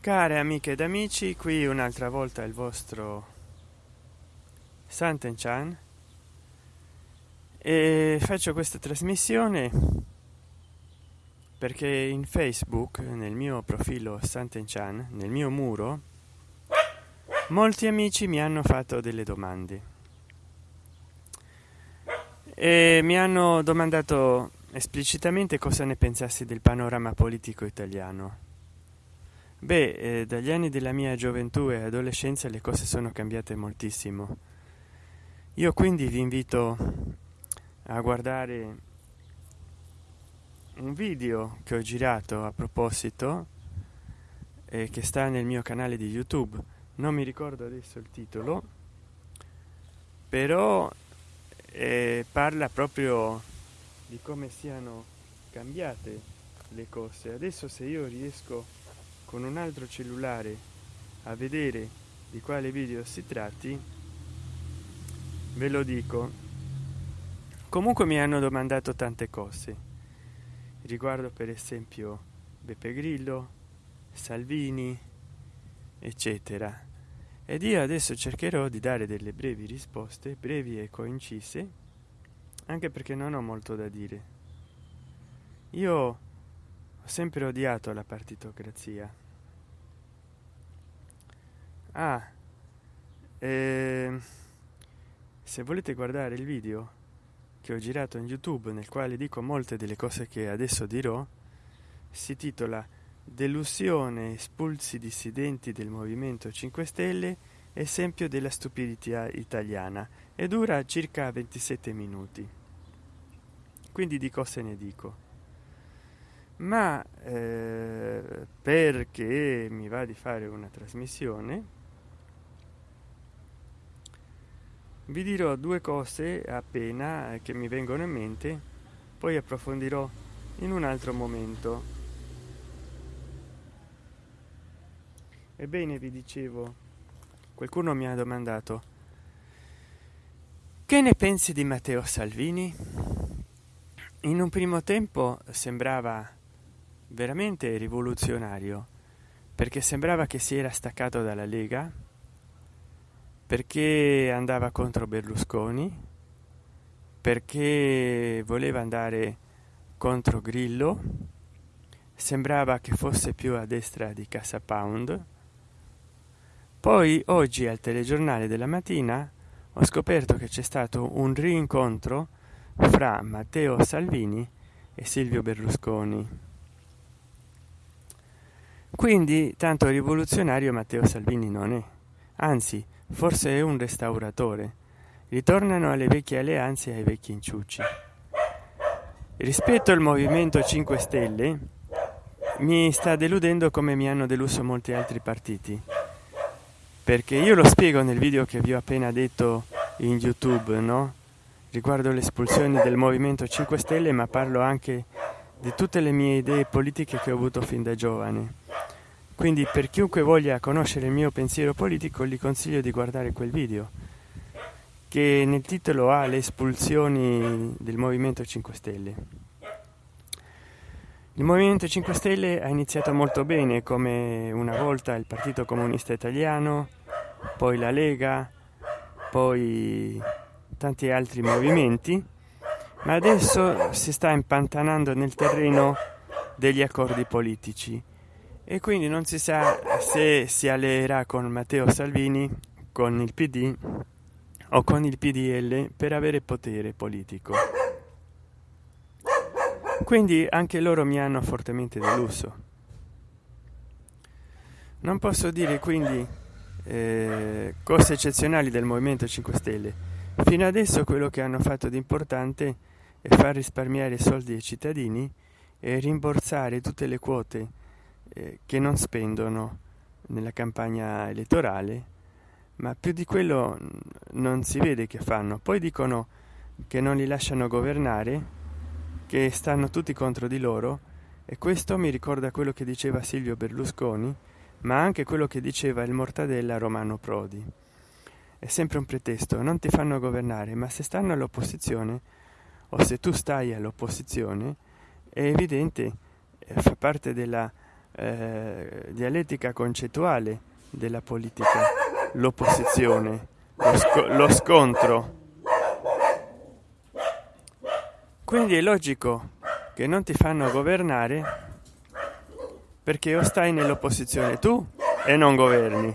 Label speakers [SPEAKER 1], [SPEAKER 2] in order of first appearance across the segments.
[SPEAKER 1] care amiche ed amici qui un'altra volta il vostro santen chan e faccio questa trasmissione perché in facebook nel mio profilo santen chan nel mio muro molti amici mi hanno fatto delle domande. E mi hanno domandato esplicitamente cosa ne pensassi del panorama politico italiano beh eh, dagli anni della mia gioventù e adolescenza le cose sono cambiate moltissimo. Io quindi vi invito a guardare un video che ho girato a proposito e che sta nel mio canale di youtube. Non mi ricordo adesso il titolo però eh, parla proprio di come siano cambiate le cose. Adesso se io riesco con un altro cellulare a vedere di quale video si tratti ve lo dico. Comunque mi hanno domandato tante cose riguardo per esempio beppe grillo salvini eccetera. Ed io adesso cercherò di dare delle brevi risposte brevi e coincise anche perché non ho molto da dire. Io ho sempre odiato la partitocrazia ah eh, se volete guardare il video che ho girato in youtube nel quale dico molte delle cose che adesso dirò si titola delusione espulsi dissidenti del movimento 5 stelle esempio della stupidità italiana. E dura circa 27 minuti. Quindi di cose ne dico. Ma eh, perché mi va di fare una trasmissione vi dirò due cose appena che mi vengono in mente poi approfondirò in un altro momento. Ebbene vi dicevo qualcuno mi ha domandato che ne pensi di matteo salvini? In un primo tempo sembrava veramente rivoluzionario perché sembrava che si era staccato dalla lega perché andava contro berlusconi? Perché voleva andare contro grillo? Sembrava che fosse più a destra di casa pound. Poi oggi al telegiornale della mattina ho scoperto che c'è stato un rincontro fra matteo salvini e silvio berlusconi. Quindi tanto rivoluzionario matteo salvini non è. Anzi forse è un restauratore. Ritornano alle vecchie alleanze e ai vecchi inciucci. Rispetto al movimento 5 stelle mi sta deludendo come mi hanno deluso molti altri partiti. Perché io lo spiego nel video che vi ho appena detto in youtube no? Riguardo le espulsioni del movimento 5 stelle ma parlo anche di tutte le mie idee politiche che ho avuto fin da giovane quindi per chiunque voglia conoscere il mio pensiero politico gli consiglio di guardare quel video che nel titolo ha le espulsioni del movimento 5 stelle. Il movimento 5 stelle ha iniziato molto bene come una volta il partito comunista italiano poi la lega poi tanti altri movimenti ma adesso si sta impantanando nel terreno degli accordi politici e quindi non si sa se si alleerà con matteo salvini con il pd o con il pdl per avere potere politico. Quindi anche loro mi hanno fortemente deluso. Non posso dire quindi eh, cose eccezionali del movimento 5 stelle. Fino adesso quello che hanno fatto di importante è far risparmiare soldi ai cittadini e rimborsare tutte le quote eh, che non spendono nella campagna elettorale ma più di quello non si vede che fanno. Poi dicono che non li lasciano governare che stanno tutti contro di loro e questo mi ricorda quello che diceva silvio berlusconi ma anche quello che diceva il mortadella romano prodi. È sempre un pretesto non ti fanno governare ma se stanno all'opposizione o se tu stai all'opposizione è evidente fa parte della eh, dialettica concettuale della politica l'opposizione lo, sc lo scontro. Quindi è logico che non ti fanno governare perché o stai nell'opposizione tu e non governi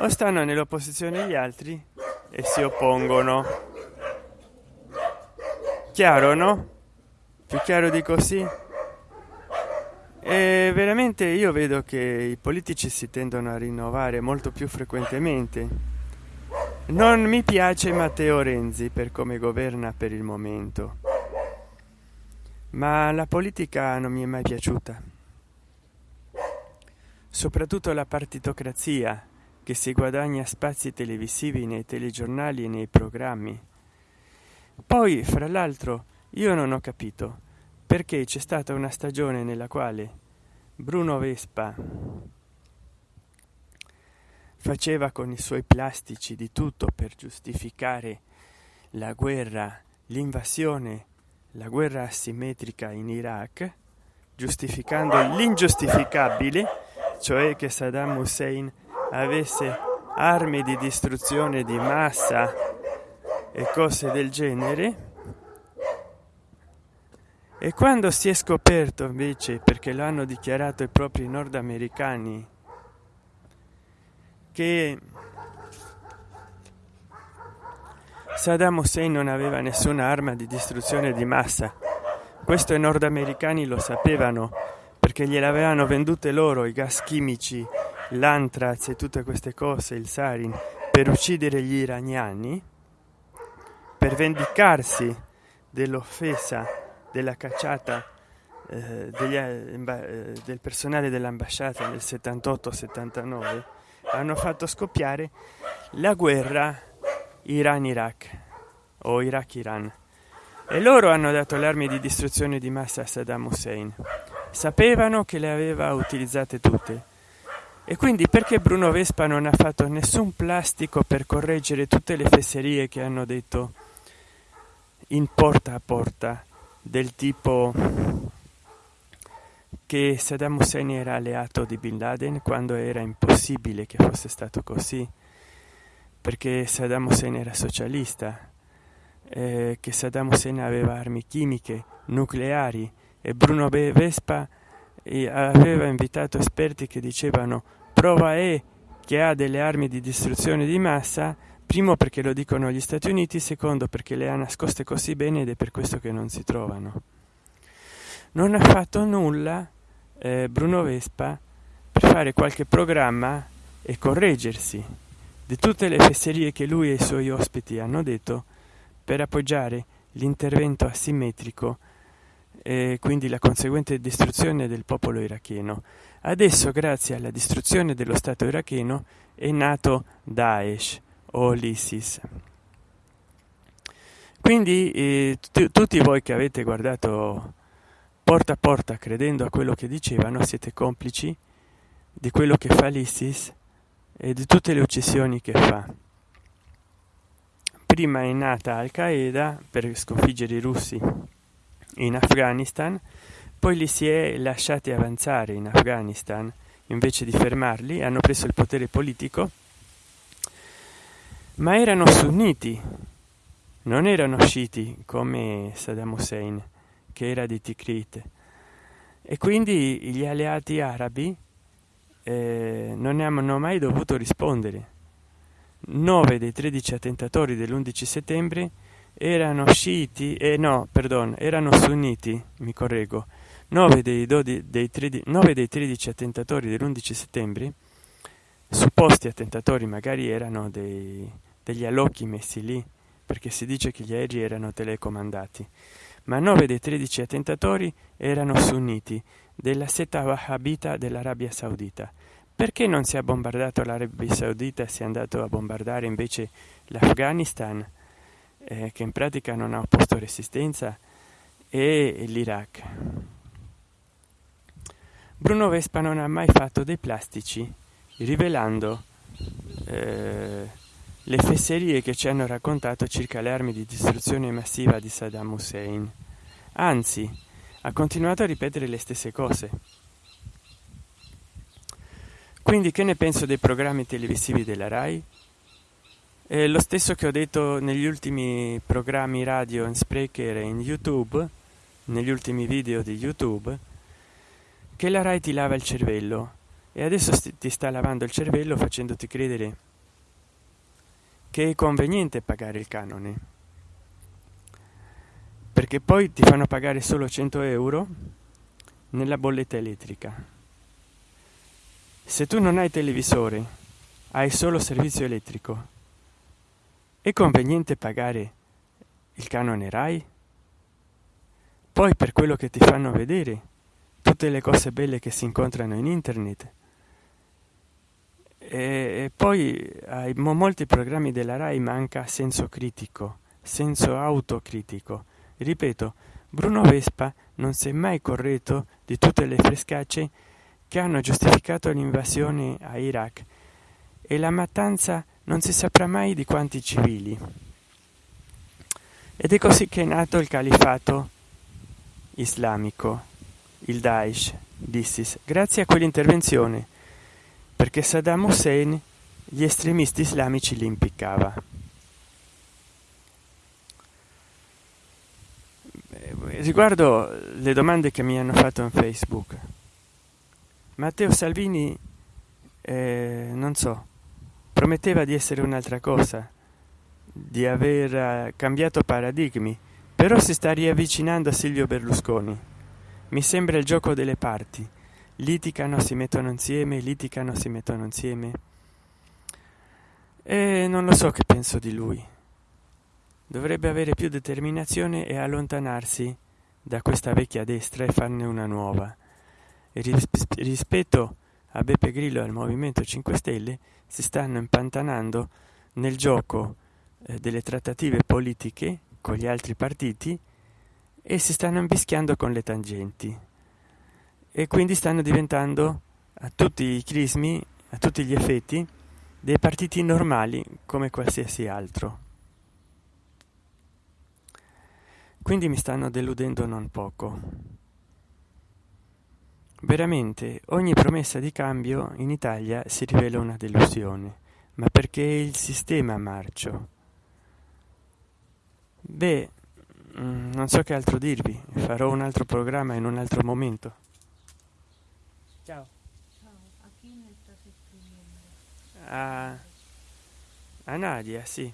[SPEAKER 1] o stanno nell'opposizione gli altri e si oppongono. Chiaro no? Più chiaro di così e veramente io vedo che i politici si tendono a rinnovare molto più frequentemente. Non mi piace matteo renzi per come governa per il momento. Ma la politica non mi è mai piaciuta. Soprattutto la partitocrazia che si guadagna spazi televisivi nei telegiornali e nei programmi. Poi fra l'altro io non ho capito perché c'è stata una stagione nella quale bruno vespa faceva con i suoi plastici di tutto per giustificare la guerra l'invasione la guerra asimmetrica in iraq giustificando l'ingiustificabile cioè che saddam hussein avesse armi di distruzione di massa e cose del genere e quando si è scoperto invece perché lo hanno dichiarato i propri nordamericani che Saddam Hussein non aveva nessuna arma di distruzione di massa questo i nordamericani lo sapevano perché gliel'avevano vendute loro i gas chimici l'antraz e tutte queste cose il sarin per uccidere gli iraniani per vendicarsi dell'offesa della cacciata eh, degli, eh, del personale dell'ambasciata nel 78 79 hanno fatto scoppiare la guerra iran iraq o iraq iran e loro hanno dato le armi di distruzione di massa a saddam hussein. Sapevano che le aveva utilizzate tutte. E quindi perché bruno vespa non ha fatto nessun plastico per correggere tutte le fesserie che hanno detto in porta a porta del tipo che saddam hussein era alleato di bin laden quando era impossibile che fosse stato così perché saddam hussein era socialista eh, che saddam hussein aveva armi chimiche nucleari e bruno vespa aveva invitato esperti che dicevano prova è che ha delle armi di distruzione di massa primo perché lo dicono gli stati uniti secondo perché le ha nascoste così bene ed è per questo che non si trovano. Non ha fatto nulla eh, bruno vespa per fare qualche programma e correggersi di tutte le fesserie che lui e i suoi ospiti hanno detto per appoggiare l'intervento asimmetrico e quindi la conseguente distruzione del popolo iracheno. Adesso grazie alla distruzione dello stato iracheno è nato daesh o l'isis quindi eh, tutti voi che avete guardato porta a porta credendo a quello che dicevano siete complici di quello che fa l'isis e di tutte le uccisioni che fa. Prima è nata al qaeda per sconfiggere i russi in afghanistan poi li si è lasciati avanzare in afghanistan invece di fermarli hanno preso il potere politico ma erano sunniti. Non erano sciiti come saddam hussein che era di tikrit. E quindi gli alleati arabi eh, non hanno mai dovuto rispondere. 9 dei 13 attentatori dell'11 settembre erano sciiti e eh, no perdon erano sunniti mi correggo. 9 dei, 12, dei, 13, 9 dei 13 attentatori dell'11 settembre supposti attentatori magari erano dei, degli allocchi messi lì perché si dice che gli aerei erano telecomandati. Ma 9 dei 13 attentatori erano sunniti della setta wahhabita dell'arabia saudita. Perché non si è bombardato l'arabia saudita si è andato a bombardare invece l'afghanistan eh, che in pratica non ha opposto resistenza e l'iraq? Bruno vespa non ha mai fatto dei plastici rivelando eh, le fesserie che ci hanno raccontato circa le armi di distruzione massiva di saddam hussein. Anzi ha continuato a ripetere le stesse cose. Quindi che ne penso dei programmi televisivi della rai? È lo stesso che ho detto negli ultimi programmi radio in sprecher e in youtube negli ultimi video di youtube che la rai ti lava il cervello. E adesso ti sta lavando il cervello facendoti credere che è conveniente pagare il canone. Perché poi ti fanno pagare solo 100 euro nella bolletta elettrica. Se tu non hai televisore hai solo servizio elettrico. È conveniente pagare il canone rai? Poi per quello che ti fanno vedere tutte le cose belle che si incontrano in internet e poi ai molti programmi della rai manca senso critico senso autocritico. Ripeto bruno vespa non si è mai corretto di tutte le frescacce che hanno giustificato l'invasione a iraq e la mattanza non si saprà mai di quanti civili. Ed è così che è nato il califato islamico il daesh d'isis grazie a quell'intervenzione perché saddam hussein gli estremisti islamici li impiccava. Riguardo le domande che mi hanno fatto in facebook. Matteo salvini eh, non so prometteva di essere un'altra cosa di aver eh, cambiato paradigmi però si sta riavvicinando a silvio berlusconi. Mi sembra il gioco delle parti litigano si mettono insieme litigano si mettono insieme. E non lo so che penso di lui. Dovrebbe avere più determinazione e allontanarsi da questa vecchia destra e farne una nuova. E rispetto a beppe grillo e al movimento 5 stelle si stanno impantanando nel gioco eh, delle trattative politiche con gli altri partiti e si stanno imbischiando con le tangenti e quindi stanno diventando a tutti i crismi a tutti gli effetti dei partiti normali come qualsiasi altro. Quindi mi stanno deludendo non poco. Veramente ogni promessa di cambio in italia si rivela una delusione. Ma perché il sistema marcio? Beh Mm, non so che altro dirvi. Farò un altro programma in un altro momento ciao, ciao. a chi ne state scrivendo a, a nadia sì